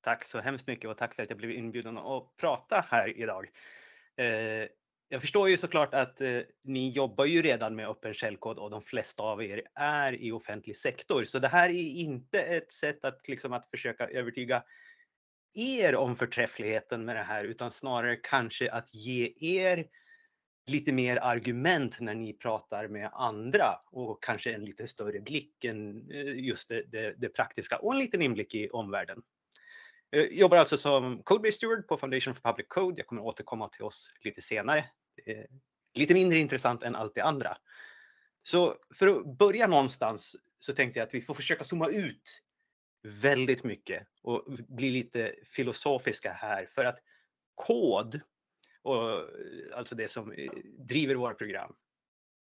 Tack så hemskt mycket och tack för att jag blev inbjuden att prata här idag. Eh, jag förstår ju såklart att eh, ni jobbar ju redan med öppen källkod och de flesta av er är i offentlig sektor. Så det här är inte ett sätt att, liksom, att försöka övertyga er om förträffligheten med det här, utan snarare kanske att ge er lite mer argument när ni pratar med andra och kanske en lite större blick än eh, just det, det, det praktiska och en liten inblick i omvärlden. Jag jobbar alltså som Codebase Steward på Foundation for Public Code. Jag kommer återkomma till oss lite senare. Lite mindre intressant än allt det andra. Så för att börja någonstans så tänkte jag att vi får försöka zooma ut väldigt mycket och bli lite filosofiska här för att kod, och eh, alltså det som eh, driver våra program,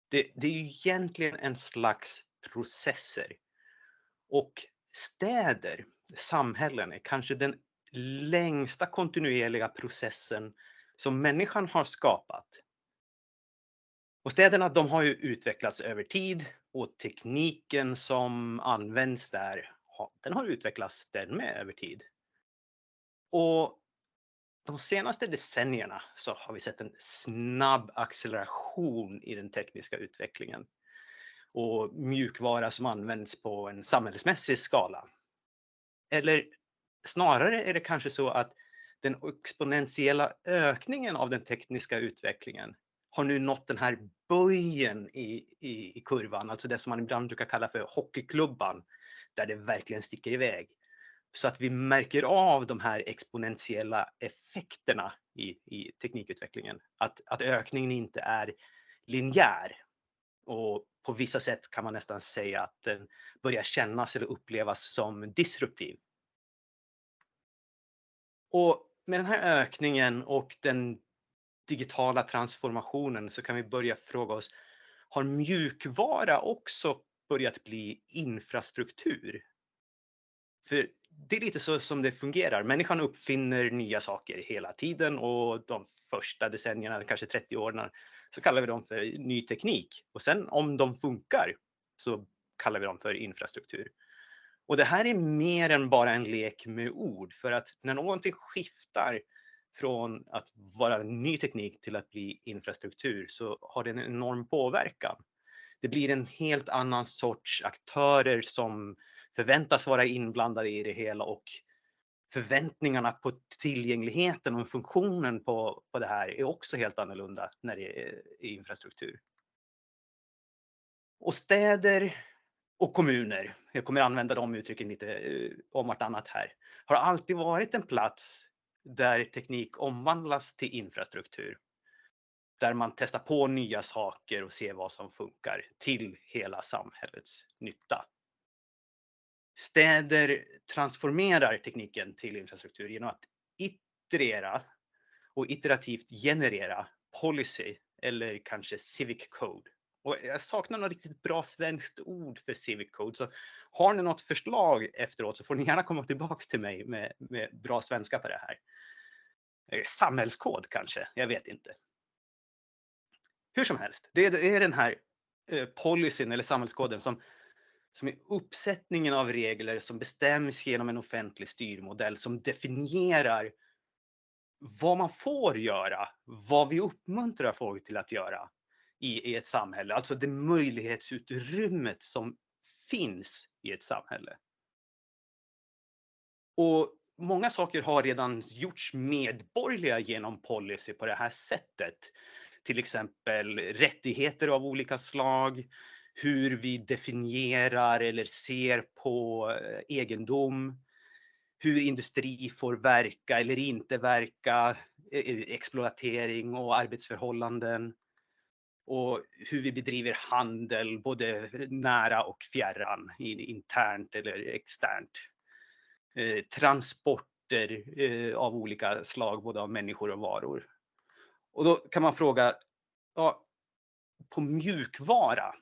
det, det är ju egentligen en slags processer. Och städer, samhällen, är kanske den längsta kontinuerliga processen som människan har skapat. Och städerna de har ju utvecklats över tid och tekniken som används där, den har utvecklats den med över tid. Och de senaste decennierna så har vi sett en snabb acceleration i den tekniska utvecklingen och mjukvara som används på en samhällsmässig skala. Eller snarare är det kanske så att den exponentiella ökningen av den tekniska utvecklingen har nu nått den här böjen i, i, i kurvan, alltså det som man ibland brukar kalla för hockeyklubban, där det verkligen sticker iväg. Så att vi märker av de här exponentiella effekterna i, i teknikutvecklingen. Att, att ökningen inte är linjär. Och på vissa sätt kan man nästan säga att den börjar kännas eller upplevas som disruptiv. Och med den här ökningen och den digitala transformationen så kan vi börja fråga oss, har mjukvara också börjat bli infrastruktur? För det är lite så som det fungerar. Människan uppfinner nya saker hela tiden och de första decennierna, kanske 30 åren, så kallar vi dem för ny teknik. Och sen om de funkar så kallar vi dem för infrastruktur. Och det här är mer än bara en lek med ord för att när någonting skiftar från att vara ny teknik till att bli infrastruktur så har det en enorm påverkan. Det blir en helt annan sorts aktörer som förväntas vara inblandade i det hela och förväntningarna på tillgängligheten och funktionen på, på det här är också helt annorlunda när det är infrastruktur. Och städer och kommuner, jag kommer använda de uttrycken lite eh, om vartannat här, har alltid varit en plats där teknik omvandlas till infrastruktur. Där man testar på nya saker och ser vad som funkar till hela samhällets nytta. Städer transformerar tekniken till infrastruktur genom att iterera och iterativt generera policy eller kanske civic code. Och jag saknar något riktigt bra svenskt ord för civic code. Så har ni något förslag efteråt så får ni gärna komma tillbaks till mig med, med bra svenska på det här. Eh, samhällskod kanske, jag vet inte. Hur som helst, det är den här eh, policyn eller samhällskoden som som är uppsättningen av regler som bestäms genom en offentlig styrmodell som definierar vad man får göra, vad vi uppmuntrar folk till att göra i, i ett samhälle. Alltså det möjlighetsutrymmet som finns i ett samhälle. Och många saker har redan gjorts medborgerliga genom policy på det här sättet. Till exempel rättigheter av olika slag, hur vi definierar eller ser på eh, egendom, hur industri får verka eller inte verka, eh, eh, exploatering och arbetsförhållanden och hur vi bedriver handel både nära och fjärran, internt eller externt. Transporter av olika slag, både av människor och varor. Och då kan man fråga, ja, på mjukvara,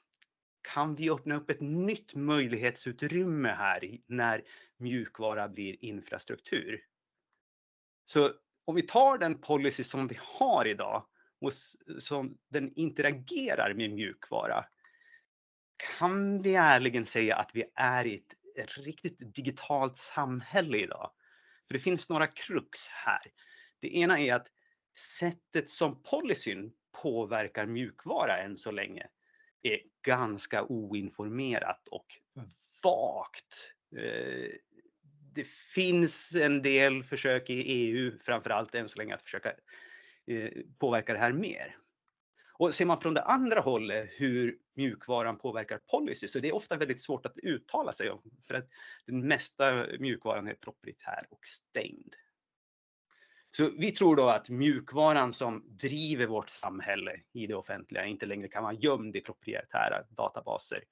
kan vi öppna upp ett nytt möjlighetsutrymme här när mjukvara blir infrastruktur? Så om vi tar den policy som vi har idag och som den interagerar med mjukvara, kan vi ärligen säga att vi är i ett riktigt digitalt samhälle idag? För det finns några krux här. Det ena är att sättet som policyn påverkar mjukvara än så länge är ganska oinformerat och vagt. Eh, det finns en del försök i EU, framförallt än så länge, att försöka eh, påverka det här mer. Och ser man från det andra hållet hur mjukvaran påverkar policy så det är ofta väldigt svårt att uttala sig om för att den mesta mjukvaran är proprietär och stängd. Så vi tror då att mjukvaran som driver vårt samhälle i det offentliga inte längre kan vara gömd i proprietära databaser.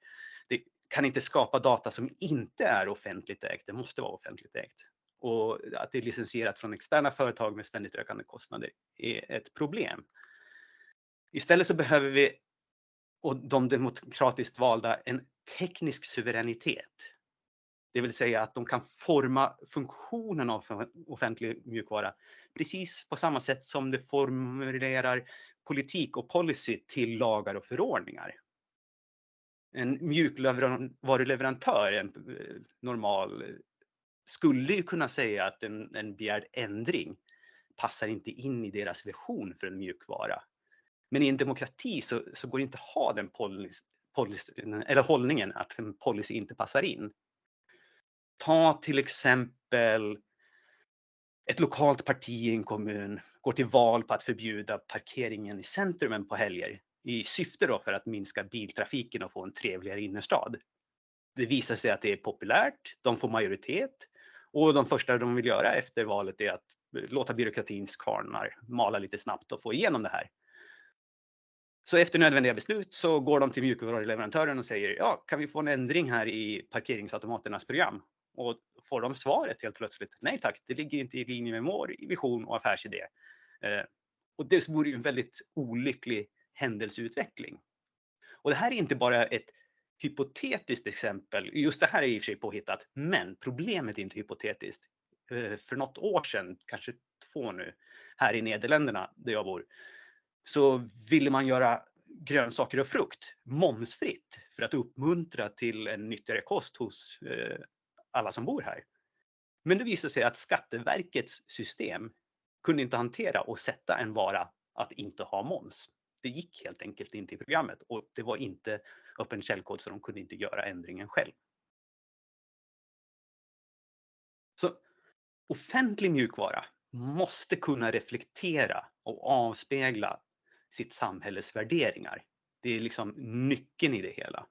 Det kan inte skapa data som inte är offentligt ägt, det måste vara offentligt ägt. Och att det är licensierat från externa företag med ständigt ökande kostnader är ett problem. Istället så behöver vi, och de demokratiskt valda, en teknisk suveränitet. Det vill säga att de kan forma funktionen av offentlig mjukvara precis på samma sätt som det formulerar politik och policy till lagar och förordningar. En mjukvaruleverantör, en eh, normal, skulle ju kunna säga att en, en begärd ändring passar inte in i deras vision för en mjukvara. Men i en demokrati så, så går det inte att ha den policy, policy, eller hållningen att en policy inte passar in. Ta till exempel ett lokalt parti i en kommun går till val på att förbjuda parkeringen i centrumen på helger i syfte då för att minska biltrafiken och få en trevligare innerstad. Det visar sig att det är populärt, de får majoritet och de första de vill göra efter valet är att låta byråkratins kvarnar mala lite snabbt och få igenom det här. Så efter nödvändiga beslut så går de till mjukvaruleverantören och säger ja, kan vi få en ändring här i parkeringsautomaternas program? Och får de svaret helt plötsligt, nej tack, det ligger inte i linje med vår vision och affärsidé. Eh, och det vore ju en väldigt olycklig händelseutveckling. Och det här är inte bara ett hypotetiskt exempel, just det här är i och för sig påhittat, men problemet är inte hypotetiskt. Eh, för något år sedan, kanske två nu, här i Nederländerna där jag bor, så ville man göra grönsaker och frukt momsfritt för att uppmuntra till en nyttigare kost hos eh, alla som bor här. Men det visade sig att Skatteverkets system kunde inte hantera och sätta en vara att inte ha moms. Det gick helt enkelt inte i programmet och det var inte öppen källkod så de kunde inte göra ändringen själv. Så offentlig mjukvara måste kunna reflektera och avspegla sitt samhälles värderingar. Det är liksom nyckeln i det hela.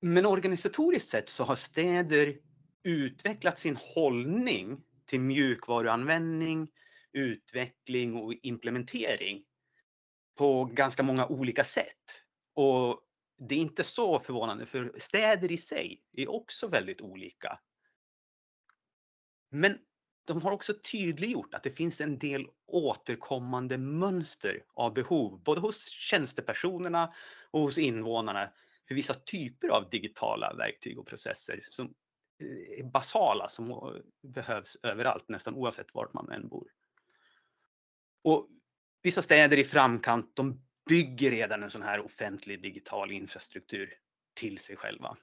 Men organisatoriskt sett så har städer utvecklat sin hållning till mjukvaruanvändning, utveckling och implementering på ganska många olika sätt. Och det är inte så förvånande för städer i sig är också väldigt olika. Men de har också tydliggjort att det finns en del återkommande mönster av behov, både hos tjänstepersonerna och hos invånarna för vissa typer av digitala verktyg och processer som eh, är basala, som eh, behövs överallt, nästan oavsett vart man än bor. Och vissa städer i framkant, de bygger redan en sån här offentlig digital infrastruktur till sig själva.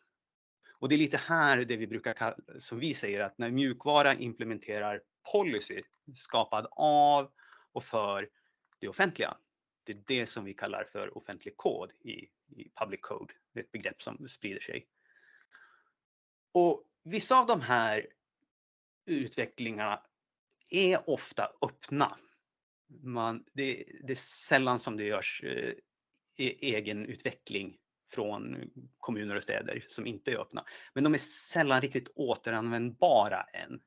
Och det är lite här det vi brukar kalla, som vi säger att när mjukvara implementerar policy skapad av och för det offentliga. Det är det som vi kallar för offentlig kod i, i public code. Det är ett begrepp som sprider sig. Och vissa av de här utvecklingarna är ofta öppna. Man, det, det är sällan som det görs eh, e-, egen utveckling från kommuner och städer som inte är öppna. Men de är sällan riktigt återanvändbara än.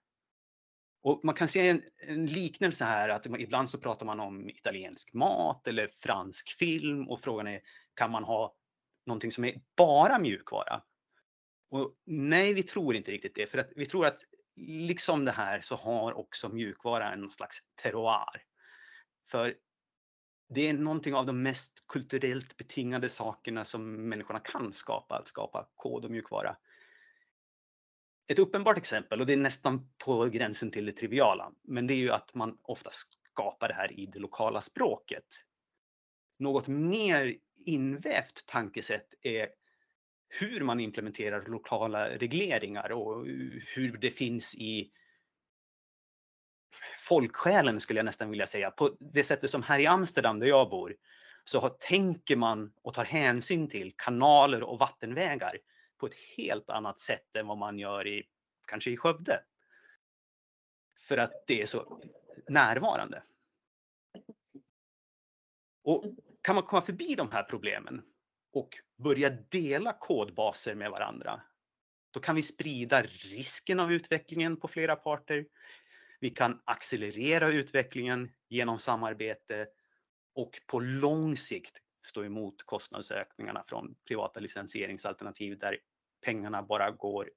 Och man kan se en, en, liknelse här att ibland så pratar man om italiensk mat eller fransk film och frågan är kan man ha någonting som är bara mjukvara? Och nej, vi tror inte riktigt det för att vi tror att liksom det här så har också mjukvara en slags terroir. För det är någonting av de mest kulturellt betingade sakerna som människorna kan skapa, att skapa kod och mjukvara. Ett uppenbart exempel, och det är nästan på gränsen till det triviala, men det är ju att man ofta skapar det här i det lokala språket. Något mer invävt tankesätt är hur man implementerar lokala regleringar och hur det finns i folksjälen skulle jag nästan vilja säga. På det sättet som här i Amsterdam där jag bor så har, tänker man och tar hänsyn till kanaler och vattenvägar på ett helt annat sätt än vad man gör i kanske i Skövde. För att det är så närvarande. Och kan man komma förbi de här problemen och börja dela kodbaser med varandra, då kan vi sprida risken av utvecklingen på flera parter. Vi kan accelerera utvecklingen genom samarbete och på lång sikt stå emot kostnadsökningarna från privata licensieringsalternativ där pengarna bara går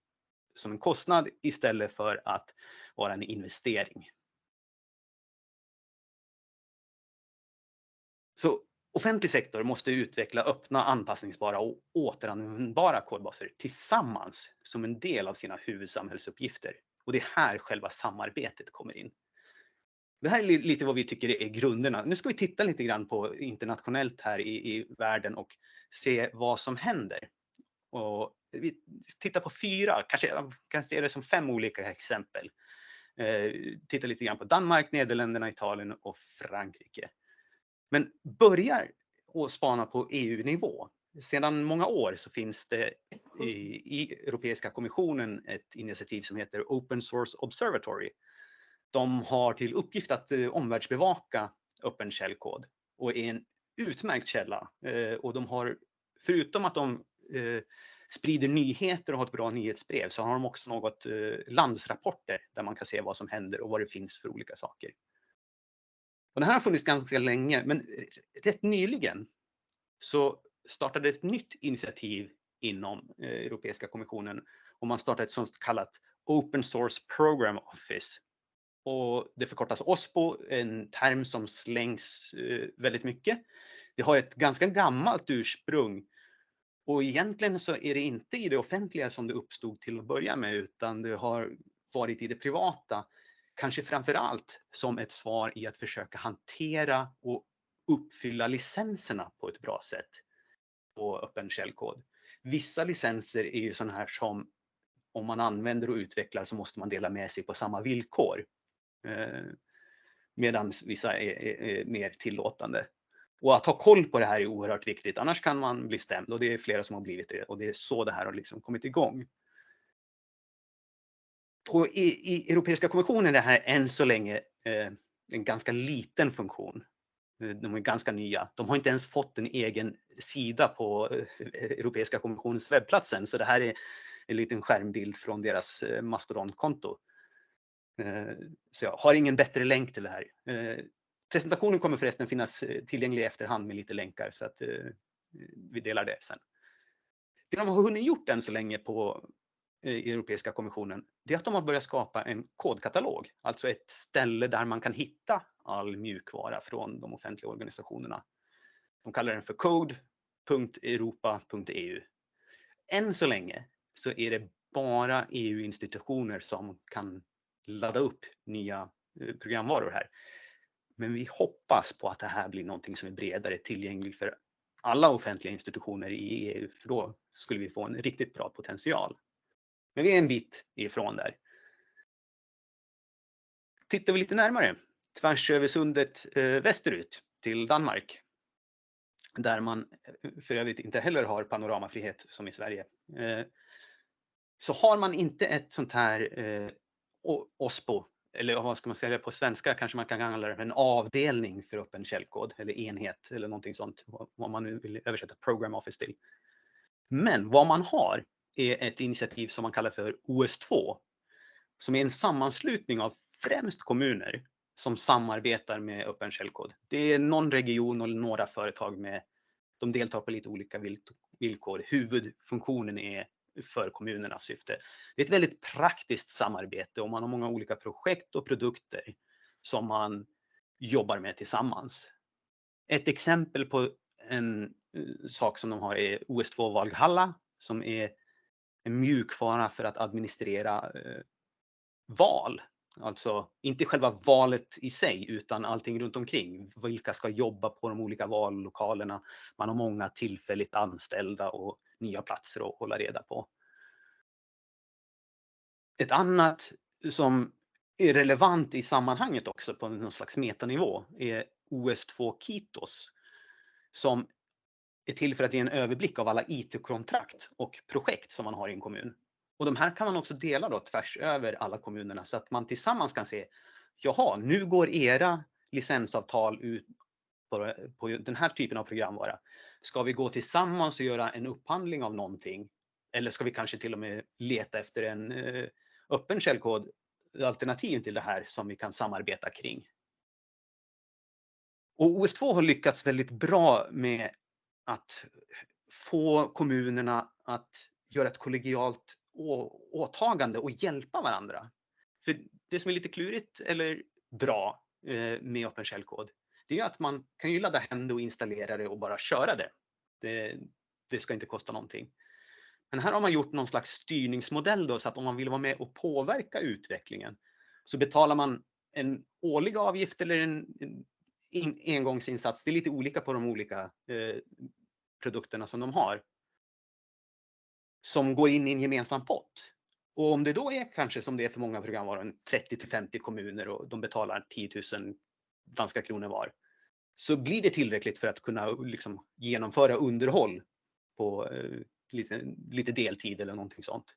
som en kostnad istället för att vara en investering. Så offentlig sektor måste utveckla öppna, anpassningsbara och återanvändbara kodbaser tillsammans som en del av sina huvudsamhällsuppgifter. Och det är här själva samarbetet kommer in. Det här är lite vad vi tycker är grunderna. Nu ska vi titta lite grann på internationellt här i, i världen och se vad som händer. Och vi tittar på fyra, kanske kan se det som fem olika exempel. Eh, titta lite grann på Danmark, Nederländerna, Italien och Frankrike. Men börjar att spana på EU-nivå. Sedan många år så finns det i, i Europeiska kommissionen ett initiativ som heter Open Source Observatory. De har till uppgift att eh, omvärldsbevaka öppen källkod och är en utmärkt källa. Eh, och de har, förutom att de eh, sprider nyheter och har ett bra nyhetsbrev så har de också något eh, landsrapporter där man kan se vad som händer och vad det finns för olika saker. Och det här har funnits ganska länge, men rätt nyligen så startade ett nytt initiativ inom eh, Europeiska kommissionen och man startade ett sånt kallat Open Source Program Office. Och det förkortas OSPO, en term som slängs eh, väldigt mycket. Det har ett ganska gammalt ursprung och egentligen så är det inte i det offentliga som det uppstod till att börja med utan det har varit i det privata kanske framför allt som ett svar i att försöka hantera och uppfylla licenserna på ett bra sätt på öppen källkod. Vissa licenser är ju sådana här som om man använder och utvecklar så måste man dela med sig på samma villkor. Eh, Medan vissa är, är, är, mer tillåtande. Och att ha koll på det här är oerhört viktigt, annars kan man bli stämd och det är flera som har blivit det och det är så det här har liksom kommit igång på, i, i Europeiska kommissionen är det här än så länge eh, en ganska liten funktion. Eh, de är ganska nya. De har inte ens fått en egen sida på eh, Europeiska kommissionens webbplats än, så det här är en liten skärmbild från deras eh, Mastodon-konto. Eh, så jag har ingen bättre länk till det här. Eh, presentationen kommer förresten finnas tillgänglig i efterhand med lite länkar så att vi delar det sen. Det de har hunnit gjort än så länge på Eh, Europeiska kommissionen, det är att de har börjat skapa en kodkatalog, alltså ett ställe där man kan hitta all mjukvara från de offentliga organisationerna. De kallar den för code.europa.eu. Än så länge så är det bara EU-institutioner som kan ladda upp nya eh, programvaror här. Men vi hoppas på att det här blir någonting som är bredare tillgängligt för alla offentliga institutioner i EU, för då skulle vi få en riktigt bra potential. Men vi är en bit ifrån där. Tittar vi lite närmare tvärs över sundet eh, västerut till Danmark. Där man eh, för övrigt inte heller har panoramafrihet som i Sverige. Eh, så har man inte ett sånt här eh, OSPO, eller vad ska man säga på svenska, kanske man kan kalla det en avdelning för öppen källkod eller enhet eller någonting sånt, vad man nu vill översätta Program Office till. Men vad man har är ett initiativ som man kallar för OS2 som är en sammanslutning av främst kommuner som samarbetar med öppen källkod. Det är någon region och några företag med, de deltar på lite olika villkor. Huvudfunktionen är för kommunernas syfte. Det är ett väldigt praktiskt samarbete och man har många olika projekt och produkter som man jobbar med tillsammans. Ett exempel på en eh, sak som de har är OS2 Valhalla som är en mjukvara för att administrera eh, val. Alltså inte själva valet i sig utan allting runt omkring. Vilka ska jobba på de olika vallokalerna? Man har många tillfälligt anställda och nya platser att hålla reda på. Ett annat som är relevant i sammanhanget också på någon slags metanivå är OS2 Kitos som är till för att ge en överblick av alla IT-kontrakt och projekt som man har i en kommun. Och de här kan man också dela då tvärs över alla kommunerna så att man tillsammans kan se, jaha, nu går era licensavtal ut på, på den här typen av programvara. Ska vi gå tillsammans och göra en upphandling av någonting? Eller ska vi kanske till och med leta efter en eh, öppen källkod alternativ till det här som vi kan samarbeta kring? Och OS2 har lyckats väldigt bra med att få kommunerna att göra ett kollegialt åtagande och hjälpa varandra. För det som är lite klurigt eller bra eh, med med Shell-kod, det är att man kan ju ladda hem det och installera det och bara köra det. Det, det ska inte kosta någonting. Men här har man gjort någon slags styrningsmodell då, så att om man vill vara med och påverka utvecklingen så betalar man en årlig avgift eller en, en engångsinsats. Det är lite olika på de olika eh, produkterna som de har. Som går in i en gemensam pott. Och om det då är kanske som det är för många programvaror, 30 till 50 kommuner och de betalar 10 000 danska kronor var. Så blir det tillräckligt för att kunna liksom, genomföra underhåll på eh, lite, lite deltid eller någonting sånt.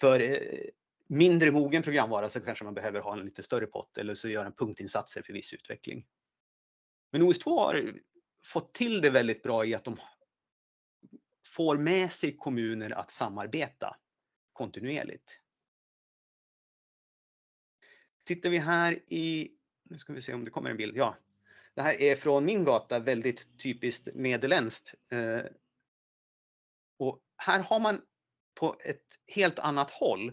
För eh, mindre mogen programvara så kanske man behöver ha en lite större pott eller så göra en punktinsatser för viss utveckling. Men OS2 har fått till det väldigt bra i att de får med sig kommuner att samarbeta kontinuerligt. Tittar vi här i, nu ska vi se om det kommer en bild, ja. Det här är från min gata, väldigt typiskt nederländskt. Eh, och här har man på ett helt annat håll,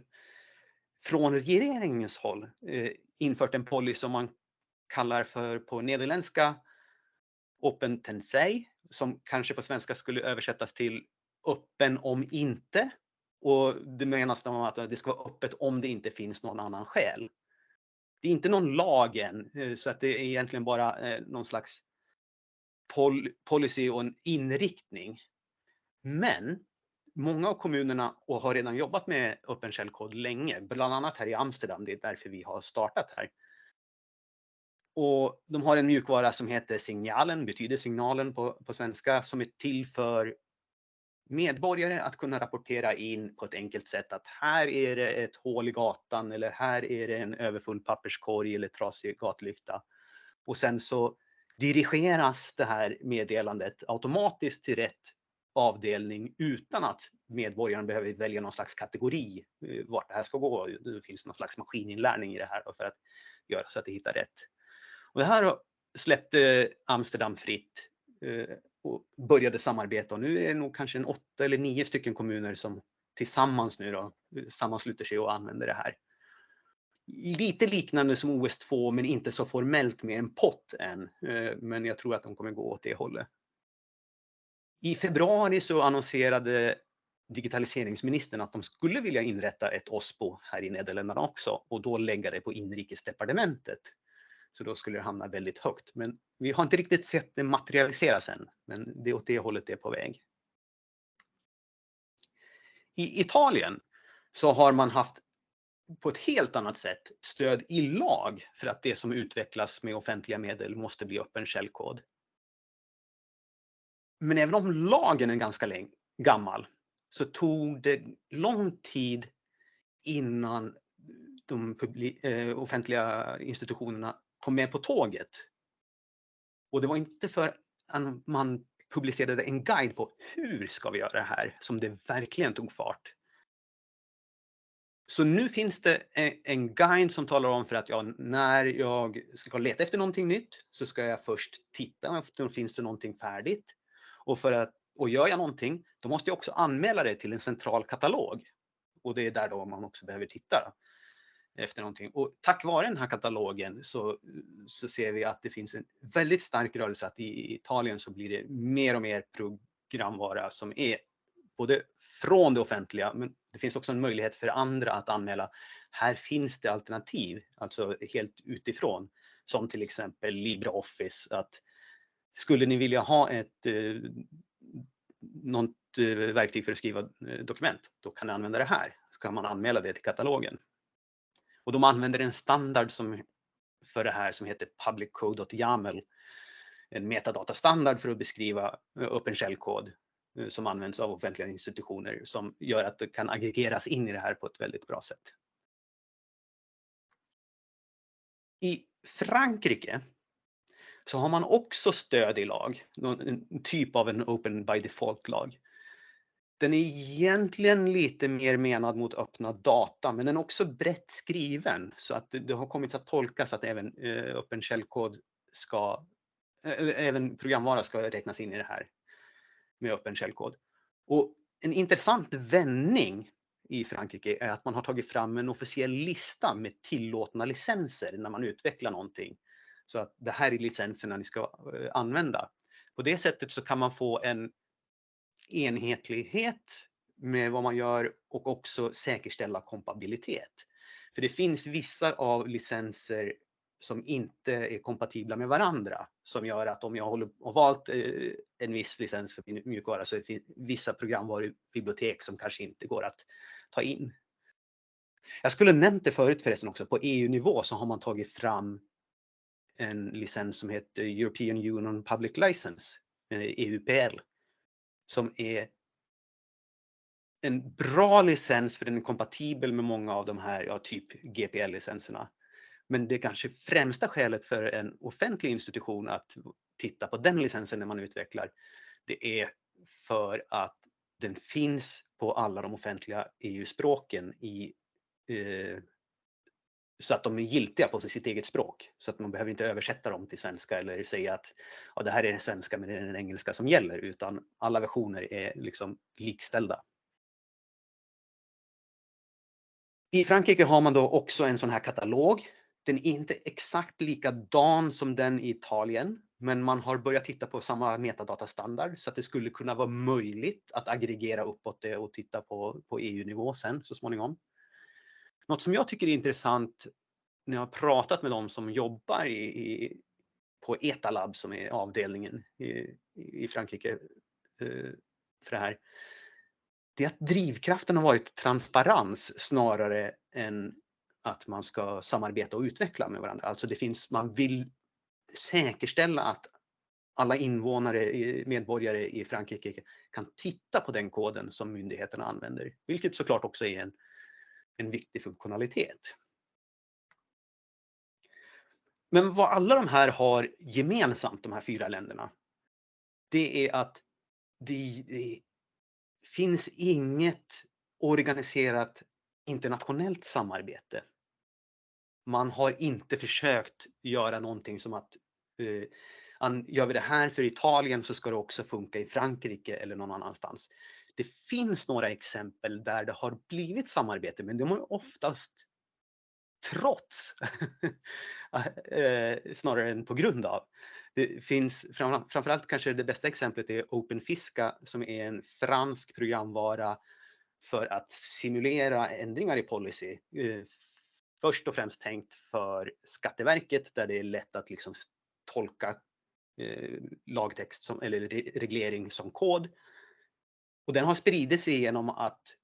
från regeringens håll, eh, infört en policy som man kallar för på nederländska Open Tensei, som kanske på svenska skulle översättas till öppen om inte. Och det menas med att det ska vara öppet om det inte finns någon annan skäl. Det är inte någon lag än, eh, så att det är egentligen bara eh, någon slags pol policy och en inriktning. Men många av kommunerna och har redan jobbat med öppen källkod länge, bland annat här i Amsterdam. Det är därför vi har startat här. Och de har en mjukvara som heter Signalen, betyder signalen på, på svenska, som är till för medborgare att kunna rapportera in på ett enkelt sätt att här är det ett hål i gatan eller här är det en överfull papperskorg eller trasig gatlykta. Och sen så dirigeras det här meddelandet automatiskt till rätt avdelning utan att medborgaren behöver välja någon slags kategori eh, vart det här ska gå. Det finns någon slags maskininlärning i det här för att göra så att det hittar rätt. Och det här släppte Amsterdam fritt eh, och började samarbeta och nu är det nog kanske en åtta eller nio stycken kommuner som tillsammans nu då eh, sammansluter sig och använder det här. Lite liknande som OS2 men inte så formellt med en pott än. Eh, men jag tror att de kommer gå åt det hållet. I februari så annonserade digitaliseringsministern att de skulle vilja inrätta ett OSPO här i Nederländerna också och då lägga det på inrikesdepartementet. Så då skulle det hamna väldigt högt. Men vi har inte riktigt sett det materialiseras än, men det är åt det hållet det är på väg. I Italien så har man haft på ett helt annat sätt stöd i lag för att det som utvecklas med offentliga medel måste bli öppen källkod. Men även om lagen är ganska gammal så tog det lång tid innan de eh, offentliga institutionerna kom med på tåget. Och det var inte för att man publicerade en guide på hur ska vi göra det här som det verkligen tog fart. Så nu finns det e, en guide som talar om för att ja, när jag ska leta efter någonting nytt så ska jag först titta efter finns det någonting färdigt. Och, för att, och gör jag någonting, då måste jag också anmäla det till en central katalog. Och det är där då man också behöver titta efter någonting. Och tack vare den här katalogen så, så ser vi att det finns en väldigt stark rörelse att i Italien så blir det mer och mer programvara som är både från det offentliga, men det finns också en möjlighet för andra att anmäla. Här finns det alternativ, alltså helt utifrån, som till exempel LibreOffice. Att skulle ni vilja ha ett eh, något eh, verktyg för att skriva eh, dokument, då kan ni använda det här. Så kan man anmäla det till katalogen. Och de använder en standard som, för det här som heter publiccode.yaml. En metadatastandard för att beskriva eh, öppen källkod eh, som används av offentliga institutioner som gör att det kan aggregeras in i det här på ett väldigt bra sätt. I Frankrike så har man också stöd i lag, en typ av en open by default-lag. Den är egentligen lite mer menad mot öppna data, men den är också brett skriven så att det har kommit att tolkas att även eh, öppen källkod ska, eh, även programvara ska räknas in i det här med öppen källkod. Och en intressant vändning i Frankrike är att man har tagit fram en officiell lista med tillåtna licenser när man utvecklar någonting. Så att det här är licenserna ni ska eh, använda. På det sättet så kan man få en enhetlighet med vad man gör och också säkerställa kompabilitet. För det finns vissa av licenser som inte är kompatibla med varandra som gör att om jag har valt eh, en viss licens för min mjukvara så finns vissa programvarubibliotek som kanske inte går att ta in. Jag skulle nämnt det förut förresten också, på EU-nivå så har man tagit fram en licens som heter European Union Public License, eh, EUPL, som är en bra licens för den är kompatibel med många av de här, ja, typ GPL-licenserna. Men det kanske främsta skälet för en offentlig institution att titta på den licensen när man utvecklar, det är för att den finns på alla de offentliga EU-språken i, eh, så att de är giltiga på sitt eget språk. Så att man behöver inte översätta dem till svenska eller säga att ja, det här är den svenska men det är den engelska som gäller, utan alla versioner är liksom likställda. I Frankrike har man då också en sån här katalog. Den är inte exakt likadan som den i Italien, men man har börjat titta på samma metadatastandard så att det skulle kunna vara möjligt att aggregera uppåt det och titta på, på EU-nivå sen så småningom. Något som jag tycker är intressant när jag har pratat med de som jobbar i, i, på Etalab som är avdelningen i, i Frankrike eh, för det här. Det är att drivkraften har varit transparens snarare än att man ska samarbeta och utveckla med varandra. Alltså det finns, man vill säkerställa att alla invånare, medborgare i Frankrike kan titta på den koden som myndigheterna använder, vilket såklart också är en, en viktig funktionalitet. Men vad alla de här har gemensamt, de här fyra länderna, det är att det, det finns inget organiserat internationellt samarbete man har inte försökt göra någonting som att eh, gör vi det här för Italien så ska det också funka i Frankrike eller någon annanstans. Det finns några exempel där det har blivit samarbete, men de har oftast trots eh, snarare än på grund av. Det finns framförallt kanske det bästa exemplet är OpenFiska som är en fransk programvara för att simulera ändringar i policy eh, först och främst tänkt för Skatteverket där det är lätt att liksom tolka eh, lagtext som, eller reglering som kod. Och den har spridit sig genom att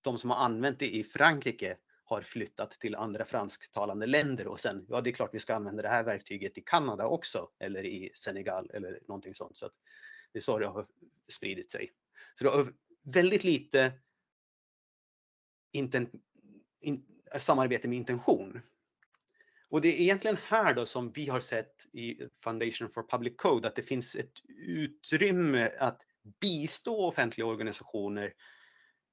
de som har använt det i Frankrike har flyttat till andra fransktalande länder och sen, ja det är klart vi ska använda det här verktyget i Kanada också eller i Senegal eller någonting sånt. Så att det är så det har spridit sig. Så det har väldigt lite inten, in, samarbete med intention. Och det är egentligen här då som vi har sett i Foundation for Public Code att det finns ett utrymme att bistå offentliga organisationer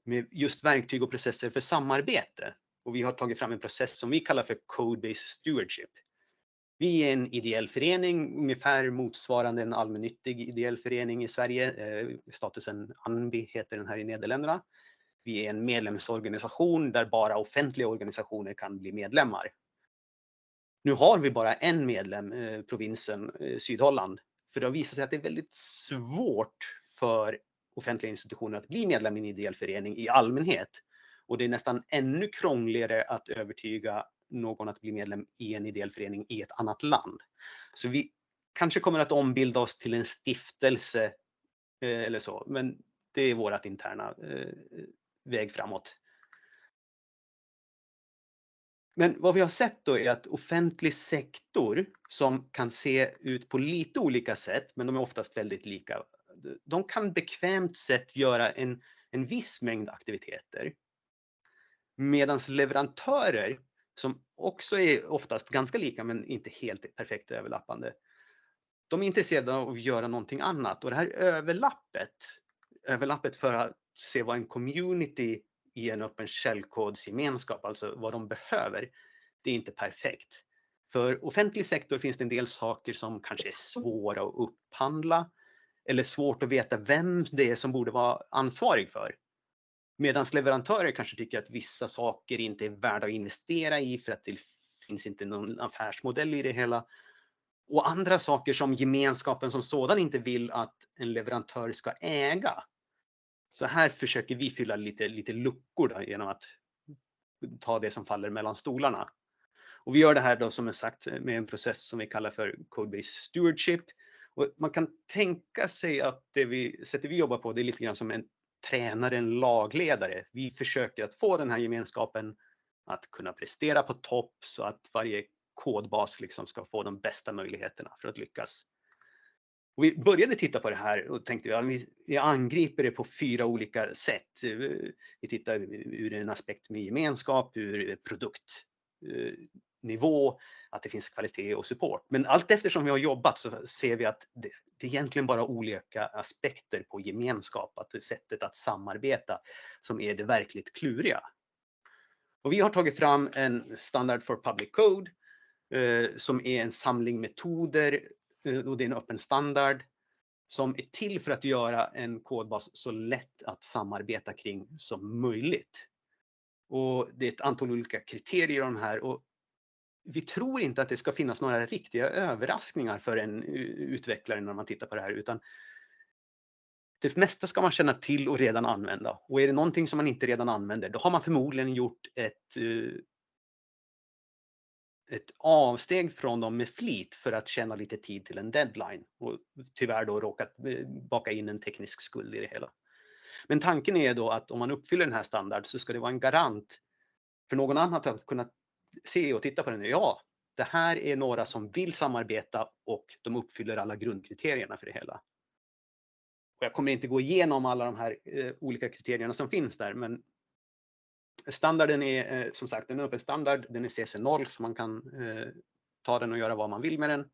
med just verktyg och processer för samarbete. Och vi har tagit fram en process som vi kallar för Code-Based Stewardship. Vi är en ideell förening, ungefär motsvarande en allmännyttig ideell förening i Sverige. Eh, statusen ANBI heter den här i Nederländerna. Vi är en medlemsorganisation där bara offentliga organisationer kan bli medlemmar. Nu har vi bara en medlem, eh, provinsen eh, Sydholland, för det har visat sig att det är väldigt svårt för offentliga institutioner att bli medlem i en ideell förening i allmänhet. Och det är nästan ännu krångligare att övertyga någon att bli medlem i en ideell förening i ett annat land. Så vi kanske kommer att ombilda oss till en stiftelse eh, eller så. Men det är vårt interna eh, väg framåt. Men vad vi har sett då är att offentlig sektor som kan se ut på lite olika sätt, men de är oftast väldigt lika. De kan bekvämt sett göra en, en viss mängd aktiviteter. Medan leverantörer som också är oftast ganska lika men inte helt perfekt överlappande. De är intresserade av att göra någonting annat och det här överlappet, överlappet för att se vad en community i en öppen källkodsgemenskap, alltså vad de behöver, det är inte perfekt. För offentlig sektor finns det en del saker som kanske är svåra att upphandla eller svårt att veta vem det är som borde vara ansvarig för. Medan leverantörer kanske tycker att vissa saker inte är värda att investera i för att det finns inte någon affärsmodell i det hela. Och andra saker som gemenskapen som sådan inte vill att en leverantör ska äga. Så här försöker vi fylla lite, lite luckor då, genom att ta det som faller mellan stolarna. Och vi gör det här då som sagt med en process som vi kallar för Codebase Stewardship. Och man kan tänka sig att det vi, sättet vi jobbar på det är lite grann som en tränare, en lagledare. Vi försöker att få den här gemenskapen att kunna prestera på topp så att varje kodbas liksom ska få de bästa möjligheterna för att lyckas. Och vi började titta på det här och tänkte att vi angriper det på fyra olika sätt. Vi tittar ur en aspekt med gemenskap, ur produktnivå, att det finns kvalitet och support. Men allt eftersom vi har jobbat så ser vi att det, det är egentligen bara olika aspekter på gemenskap, att sättet att samarbeta som är det verkligt kluriga. Och vi har tagit fram en standard for public code eh, som är en samling metoder eh, och det är en öppen standard som är till för att göra en kodbas så lätt att samarbeta kring som möjligt. Och det är ett antal olika kriterier om här och vi tror inte att det ska finnas några riktiga överraskningar för en utvecklare när man tittar på det här utan det mesta ska man känna till och redan använda. Och är det någonting som man inte redan använder, då har man förmodligen gjort ett, eh, ett avsteg från dem med flit för att tjäna lite tid till en deadline och tyvärr då råkat eh, baka in en teknisk skuld i det hela. Men tanken är då att om man uppfyller den här standard så ska det vara en garant för någon annan att kunna se och titta på den. Ja, det här är några som vill samarbeta och de uppfyller alla grundkriterierna för det hela. Och jag kommer inte gå igenom alla de här eh, olika kriterierna som finns där, men standarden är eh, som sagt en öppen standard. Den är CC0 så man kan eh, ta den och göra vad man vill med den.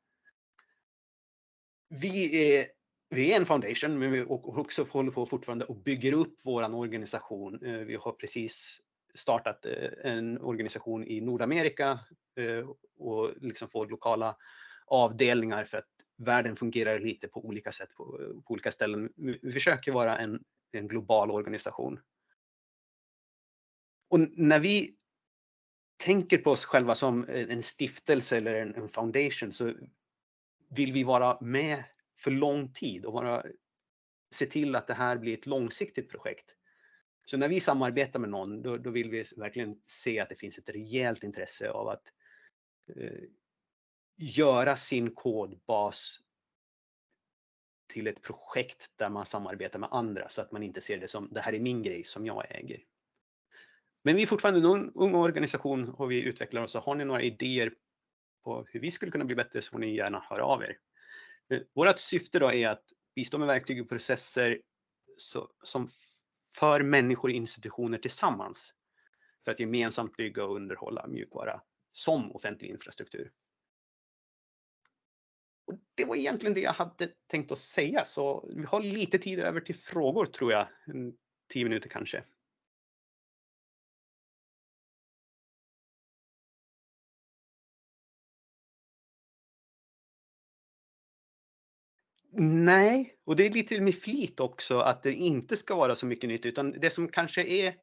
Vi är, vi är en foundation, men vi också håller på fortfarande och bygger upp våran organisation. Eh, vi har precis startat eh, en organisation i Nordamerika eh, och liksom får lokala avdelningar för att världen fungerar lite på olika sätt på, på olika ställen. Vi försöker vara en, en global organisation. Och när vi tänker på oss själva som en stiftelse eller en, en foundation så vill vi vara med för lång tid och vara, se till att det här blir ett långsiktigt projekt. Så när vi samarbetar med någon, då, då, vill vi verkligen se att det finns ett rejält intresse av att eh, göra sin kodbas till ett projekt där man samarbetar med andra så att man inte ser det som det här är min grej som jag äger. Men vi är fortfarande en ung, ung organisation och vi utvecklar oss. Så har ni några idéer på hur vi skulle kunna bli bättre så får ni gärna höra av er. Eh, Vårt syfte då är att bistå med verktyg och processer så, som för människor och institutioner tillsammans för att gemensamt bygga och underhålla mjukvara som offentlig infrastruktur. Och det var egentligen det jag hade tänkt att säga, så vi har lite tid över till frågor tror jag, tio minuter kanske. Nej, och det är lite med flit också att det inte ska vara så mycket nytt, utan det som kanske är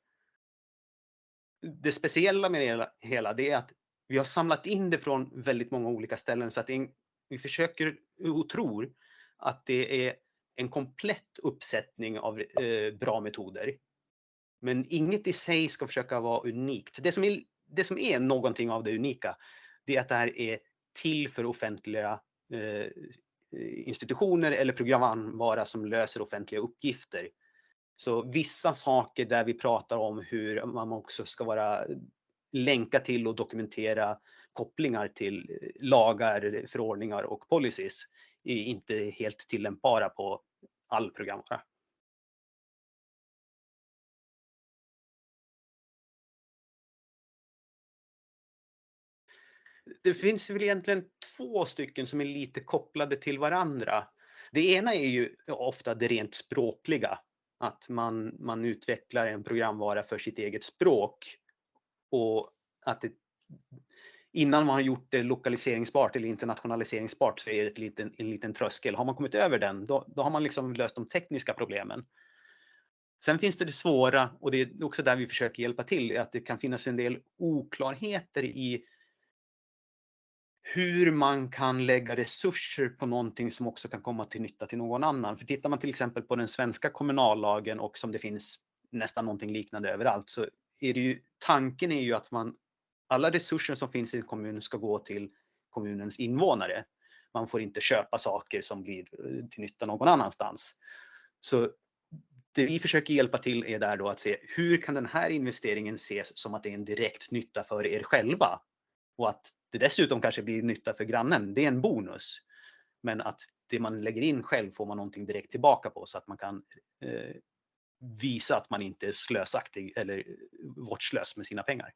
det speciella med det hela, det är att vi har samlat in det från väldigt många olika ställen så att en, vi försöker och tror att det är en komplett uppsättning av eh, bra metoder. Men inget i sig ska försöka vara unikt. Det som, är, det som är någonting av det unika, det är att det här är till för offentliga eh, institutioner eller programvara som löser offentliga uppgifter. Så vissa saker där vi pratar om hur man också ska vara länka till och dokumentera kopplingar till eh, lagar, förordningar och policies är inte helt tillämpbara på all programvara. Det finns väl egentligen två stycken som är lite kopplade till varandra. Det ena är ju ofta det rent språkliga, att man, man utvecklar en programvara för sitt eget språk och att det, innan man har gjort det lokaliseringsbart eller internationaliseringsbart så är det ett liten, en liten tröskel. Har man kommit över den, då, då har man liksom löst de tekniska problemen. Sen finns det det svåra och det är också där vi försöker hjälpa till, att det kan finnas en del oklarheter i hur man kan lägga resurser på någonting som också kan komma till nytta till någon annan. För tittar man till exempel på den svenska kommunallagen och som det finns nästan någonting liknande överallt så är det ju tanken är ju att man alla resurser som finns i en kommun ska gå till kommunens invånare. Man får inte köpa saker som blir eh, till nytta någon annanstans. Så det vi försöker hjälpa till är där då att se hur kan den här investeringen ses som att det är en direkt nytta för er själva? Och att det dessutom kanske blir nytta för grannen, det är en bonus. Men att det man lägger in själv får man någonting direkt tillbaka på så att man kan eh, visa att man inte är slösaktig eller vårdslös med sina pengar.